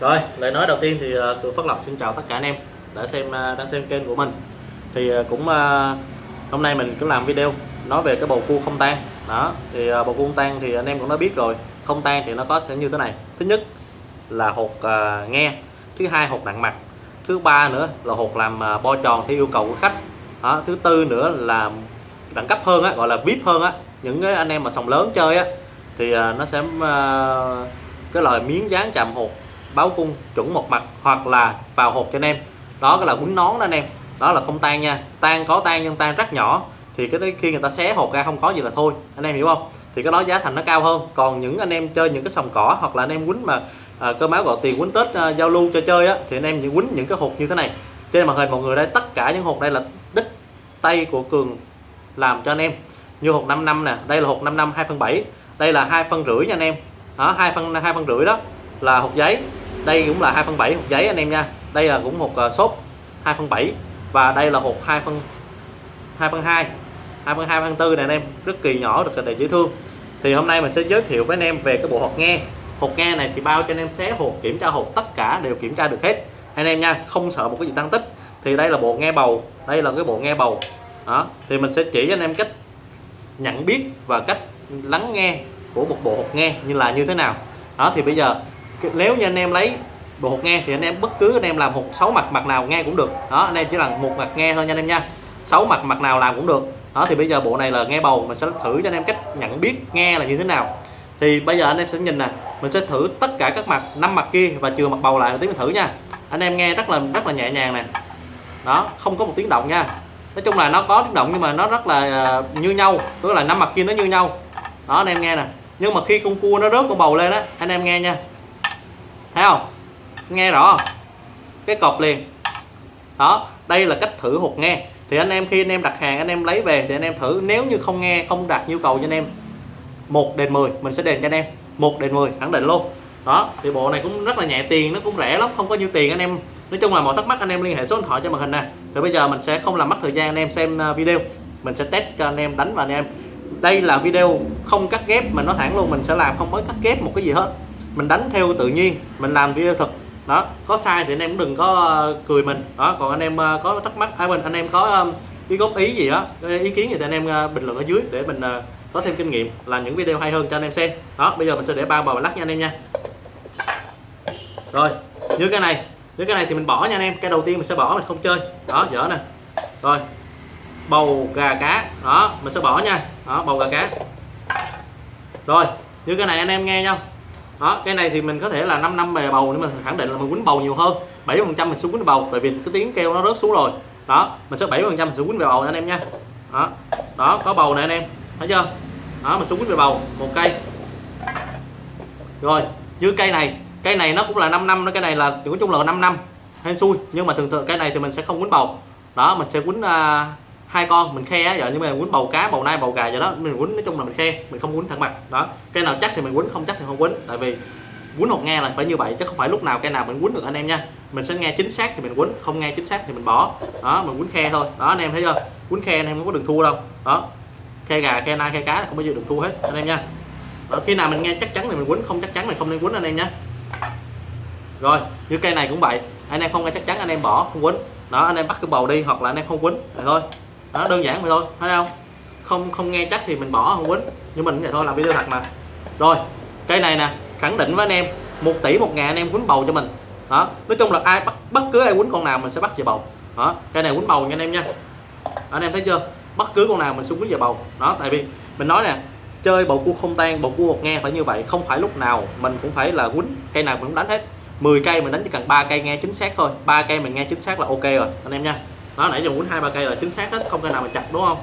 Rồi, lời nói đầu tiên thì ờ, Cường Phát Lập xin chào tất cả anh em đã xem ờ, đang xem kênh của mình. Thì ờ, cũng hôm nay mình cứ làm video nói về cái bầu cua không tan. Đó, thì bầu cua không tan thì anh em cũng đã biết rồi. Không tan thì nó có sẽ như thế này. Thứ nhất là hột nghe, thứ hai hột nặng mặt, thứ ba nữa là hột làm bo tròn theo yêu cầu của khách. Đó, thứ tư nữa là đẳng cấp hơn á, gọi là VIP hơn á. Những cái anh em mà sòng lớn chơi á thì nó sẽ cái loại miếng dán chạm hột báo cung chuẩn một mặt hoặc là vào hộp cho anh em. Đó cái là quấn nón đó anh em. Đó là không tan nha. Tan có tan nhưng tan rất nhỏ. Thì cái đấy khi người ta xé hộp ra không có gì là thôi. Anh em hiểu không? Thì cái đó giá thành nó cao hơn. Còn những anh em chơi những cái sòng cỏ hoặc là anh em quýnh mà à, cơ máu gọi tiền quýnh tết à, giao lưu cho chơi á thì anh em chỉ quýnh những cái hộp như thế này. Trên màn hình mọi người đây tất cả những hộp đây là đích tay của cường làm cho anh em. Như hộp 5 năm nè đây là hộp 5 năm 2 phần 7 đây là hai phân rưỡi nha anh em. Đó hai phân hai phân rưỡi đó là hộp giấy đây cũng là 2 phân 7 hộp giấy anh em nha. Đây là cũng một à, xốp 2 phân 7 và đây là hộp 2 phân 2 phân 2 2 phân 2 phân 4 này anh em. Rất kỳ nhỏ được để dễ thương. Thì hôm nay mình sẽ giới thiệu với anh em về cái bộ hộp nghe. Hộp nghe này thì bao cho anh em xé hộp, kiểm tra hộp, tất cả đều kiểm tra được hết. Anh em nha, không sợ một cái gì tăng tích. Thì đây là bộ nghe bầu, đây là cái bộ nghe bầu. Đó, thì mình sẽ chỉ cho anh em cách nhận biết và cách lắng nghe của một bộ hộp nghe như là như thế nào. Đó, thì bây giờ nếu như anh em lấy bộ hột nghe thì anh em bất cứ anh em làm hột sáu mặt mặt nào nghe cũng được. Đó, anh em chỉ làm một mặt nghe thôi nha anh em nha. Sáu mặt mặt nào làm cũng được. Đó, thì bây giờ bộ này là nghe bầu, mình sẽ thử cho anh em cách nhận biết nghe là như thế nào. Thì bây giờ anh em sẽ nhìn nè, mình sẽ thử tất cả các mặt, năm mặt kia và chừa mặt bầu lại một tí mình thử nha. Anh em nghe rất là rất là nhẹ nhàng nè. Đó, không có một tiếng động nha. Nói chung là nó có tiếng động nhưng mà nó rất là ờ, như nhau, tức là năm mặt kia nó như nhau. Đó, anh em nghe nè. Nhưng mà khi con cua nó rớt con bầu lên á, anh em nghe nha thấy không? Nghe rõ không? cái cột liền. Đó, đây là cách thử hột nghe. Thì anh em khi anh em đặt hàng, anh em lấy về thì anh em thử. Nếu như không nghe, không đạt nhu cầu cho anh em, một đền 10 mình sẽ đền cho anh em. Một đền 10 khẳng định luôn. Đó, thì bộ này cũng rất là nhẹ tiền, nó cũng rẻ lắm, không có nhiêu tiền anh em. Nói chung là mọi thắc mắc anh em liên hệ số điện thoại trên màn hình nè. Thì bây giờ mình sẽ không làm mất thời gian anh em xem à, video. Mình sẽ test cho anh em, đánh và anh em. Đây là video không cắt ghép mình nói thẳng luôn, mình sẽ làm không có cắt ghép một cái gì hết mình đánh theo tự nhiên mình làm video thực. Đó có sai thì anh em cũng đừng có ờ, cười mình. Đó còn anh em ờ, có thắc mắc hay à, mình anh em có ý góp ý gì đó ờ, ý kiến gì thì anh em bình luận ở dưới để mình có thêm kinh nghiệm làm những video hay hơn cho anh em xem. Đó bây giờ mình sẽ để ba bầu lắc nha anh em nha. Rồi như cái này như cái này thì mình bỏ nha anh em. Cái đầu tiên mình sẽ bỏ mình không chơi. Đó dở nè. Rồi bầu gà cá. Đó mình sẽ bỏ nha. Đó bầu gà cá. Rồi như cái này anh em nghe nhau đó cái này thì mình có thể là 5 năm về bầu nhưng mà khẳng định là mình quýnh bầu nhiều hơn. 7 phần trăm mình xuống quýnh bầu tại vì cái tiếng kêu nó rớt xuống rồi. Đó mình sẽ 7 phần trăm mình xuống quýnh về bầu anh em nha. Đó đó có bầu này anh em. Thấy chưa? Đó mình xuống quýnh về bầu một cây. Rồi như cây này cây này nó cũng là 5 năm nó cái này là nói chung là 5 năm hên xui. Nhưng mà thường thường cây này thì mình sẽ không quýnh bầu. Đó mình sẽ quýnh uh, hai con mình khe á nhưng mà quýnh bầu cá bầu nai bầu gà vậy đó mình quýnh nói chung là mình khe mình không quýnh thẳng mặt đó. Cây nào chắc thì mình quýnh không chắc thì không quýnh tại vì quýnh hột nghe là phải như vậy chứ không phải lúc nào cây nào mình quýnh được anh em nha. Mình sẽ nghe chính xác thì mình quýnh không nghe chính xác thì mình bỏ đó mình quýnh khe thôi. Đó anh em thấy chưa? Quýnh khe anh em không có đường thua đâu đó. Khe gà khe nai khe cá không bao giờ được thua hết anh em nha. Đó, khi nào mình nghe chắc chắn thì mình quýnh không chắc chắn thì không nên quýnh anh em nhé rồi như cây này cũng vậy anh em không nghe chắc chắn anh em bỏ không quýnh. Đó anh em bắt cái bầu đi hoặc là anh em không quýnh vậy thôi đó, đơn giản vậy thôi, thấy không? Không không nghe chắc thì mình bỏ, không quýnh. Nhưng mình vậy thôi, làm video thật mà. Rồi cây này nè, khẳng định với anh em, một tỷ một ngàn anh em quýnh bầu cho mình. Đó, nói chung là ai bắt, bất cứ ai quýnh con nào mình sẽ bắt về bầu. Đó cây này quýnh bầu nha anh em nha. Anh em thấy chưa? Bất cứ con nào mình xuống quýnh về bầu. Đó, tại vì mình nói nè, chơi bầu cua không tan, bầu cua một nghe phải như vậy, không phải lúc nào mình cũng phải là quýnh, cây nào mình cũng đánh hết. 10 cây mình đánh chỉ cần ba cây nghe chính xác thôi, ba cây mình nghe chính xác là ok rồi, anh em nha đó, nãy giờ quýnh hai ba cây là chính xác hết, không cây nào mình chặt, đúng không?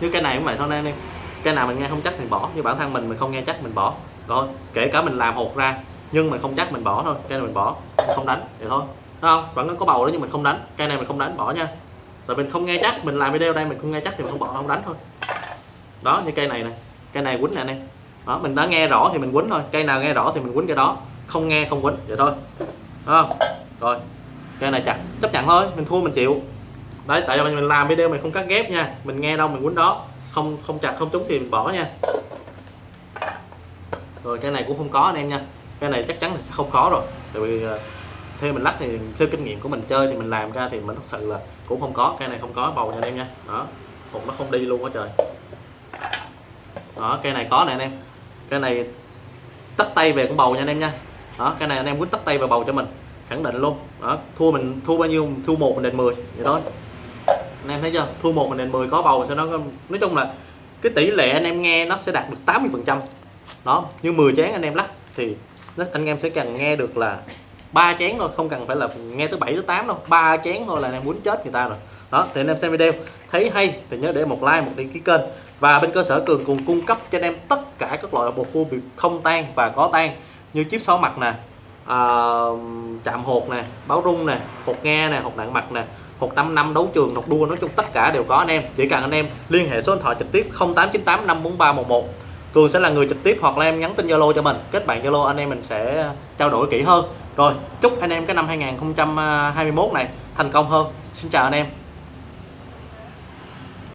Như cây này cũng vậy thôi anh em cây nào mình nghe không chắc thì bỏ, như bản thân mình mình không nghe chắc mình bỏ. Rồi, kể cả mình làm hột ra, nhưng mình không chắc mình bỏ thôi cây này mình bỏ, mình không đánh, vậy thôi. Đúng không? Vẫn có bầu đó nhưng mình không đánh cây này mình không đánh, bỏ nha. Tại mình không nghe chắc, mình làm video đây mình không nghe chắc thì mình không bỏ, không đánh thôi. Đó, như cây này nè, cây này quýnh nè anh em đó, mình đã nghe rõ thì mình quýnh thôi, cây nào nghe rõ thì mình quýnh cái đó. Không nghe, không quýnh, vậy thôi. Đúng không? Rồi cái này chặt, chấp nhận thôi, mình thua mình chịu. Đấy, tại vì mình làm video mình không cắt ghép nha, mình nghe đâu mình quýnh đó. Không không chặt, không trúng thì mình bỏ nha. Rồi, cái này cũng không có anh em nha. Cái này chắc chắn là sẽ không có rồi. Tại vì ờ, theo mình lắc thì, theo kinh nghiệm của mình chơi thì mình làm ra thì mình thật sự là cũng không có, cái này không có bầu nha anh em nha. Đó hụt nó không đi luôn á trời. Đó cây này có nè anh em. Cái này tắt tay về cũng bầu nha anh em nha. Đó, cái này anh em quyết tắt tay vào bầu cho mình khẳng định luôn. Đó thua mình thua bao nhiêu thua một mình đền 10 vậy thôi. Anh em thấy chưa? Thua một mình đền 10 có bầu sẽ nó nói chung là cái tỷ lệ anh em nghe nó sẽ đạt được 80 phần trăm. Đó như 10 chén anh em lắc thì nó, anh em sẽ cần nghe được là ba chén thôi không cần phải là nghe tới 7 tới 8 đâu. Ba chén thôi là anh em muốn chết người ta rồi. Đó thì anh em xem video. Thấy hay thì nhớ để một like một đăng ký kênh. Và bên cơ sở cường cùng cung cấp cho anh em tất cả các loại bột cua bị không tan và có tan. Như chip sáu mặt nè uh, chạm hột nè báo rung nè hột nghe nè hột nặng mặt nè hột năm năm đấu trường hột đua nói chung tất cả đều có anh em. Chỉ cần anh em liên hệ số điện thoại trực tiếp 0898 54311 Cường sẽ là người trực tiếp hoặc là em nhắn tin Zalo cho mình. Kết bạn Zalo anh em mình sẽ trao đổi kỹ hơn. Rồi chúc anh em cái năm 2021 này thành công hơn. Xin chào anh em.